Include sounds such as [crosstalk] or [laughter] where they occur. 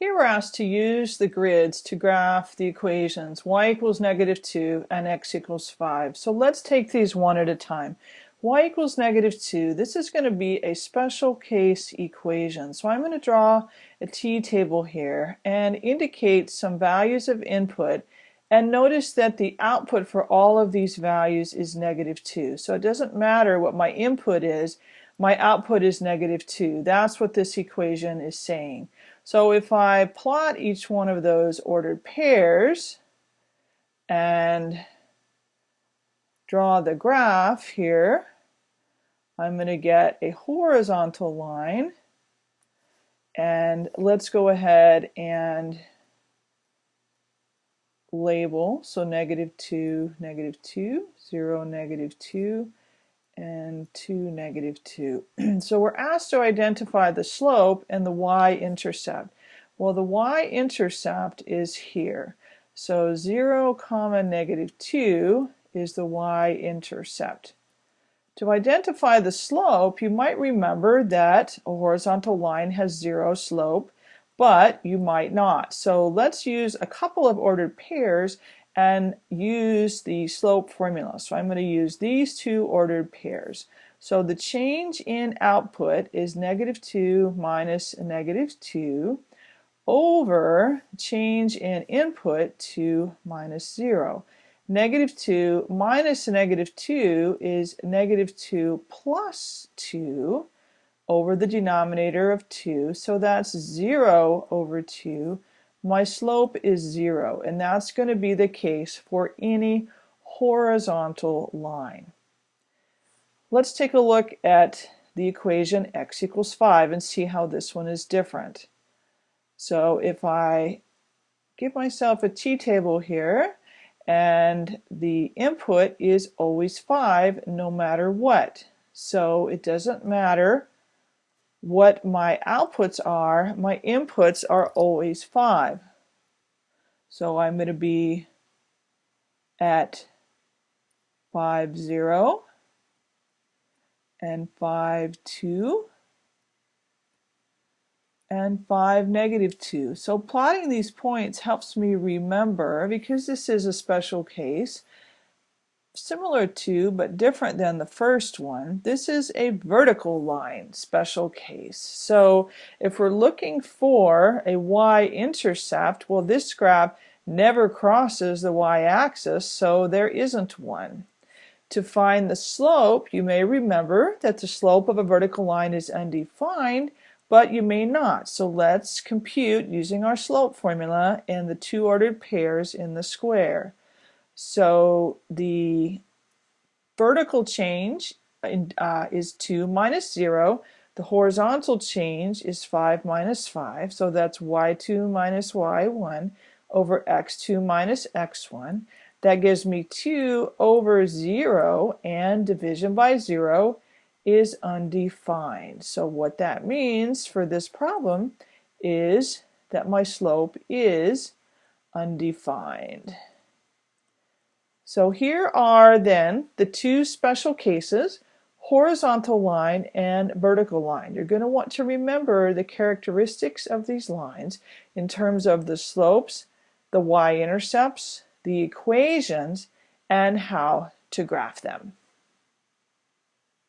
Here we're asked to use the grids to graph the equations y equals negative 2 and x equals 5. So let's take these one at a time. y equals negative 2, this is going to be a special case equation. So I'm going to draw a t-table here and indicate some values of input and notice that the output for all of these values is negative 2. So it doesn't matter what my input is, my output is negative 2. That's what this equation is saying. So if I plot each one of those ordered pairs and draw the graph here, I'm going to get a horizontal line. And let's go ahead and label. So negative 2 negative 2 0 negative 2 and 2, negative 2. [clears throat] so we're asked to identify the slope and the y-intercept. Well, the y-intercept is here. So 0, comma, negative 2 is the y-intercept. To identify the slope, you might remember that a horizontal line has zero slope, but you might not. So let's use a couple of ordered pairs and use the slope formula. So I'm going to use these two ordered pairs. So the change in output is negative 2 minus negative 2 over change in input 2 minus 0. Negative 2 minus negative 2 is negative 2 plus 2 over the denominator of 2. So that's 0 over 2 my slope is zero and that's going to be the case for any horizontal line. Let's take a look at the equation x equals 5 and see how this one is different. So if I give myself a t-table here and the input is always 5 no matter what. So it doesn't matter what my outputs are, my inputs are always 5. So I'm going to be at 5, 0 and 5, 2 and 5, negative 2. So plotting these points helps me remember, because this is a special case, similar to but different than the first one, this is a vertical line special case. So if we're looking for a y-intercept, well this graph never crosses the y-axis, so there isn't one. To find the slope, you may remember that the slope of a vertical line is undefined, but you may not. So let's compute using our slope formula and the two ordered pairs in the square. So the vertical change uh, is 2 minus 0. The horizontal change is 5 minus 5. So that's y2 minus y1 over x2 minus x1. That gives me 2 over 0 and division by 0 is undefined. So what that means for this problem is that my slope is undefined. So here are then the two special cases, horizontal line and vertical line. You're going to want to remember the characteristics of these lines in terms of the slopes, the y-intercepts, the equations, and how to graph them.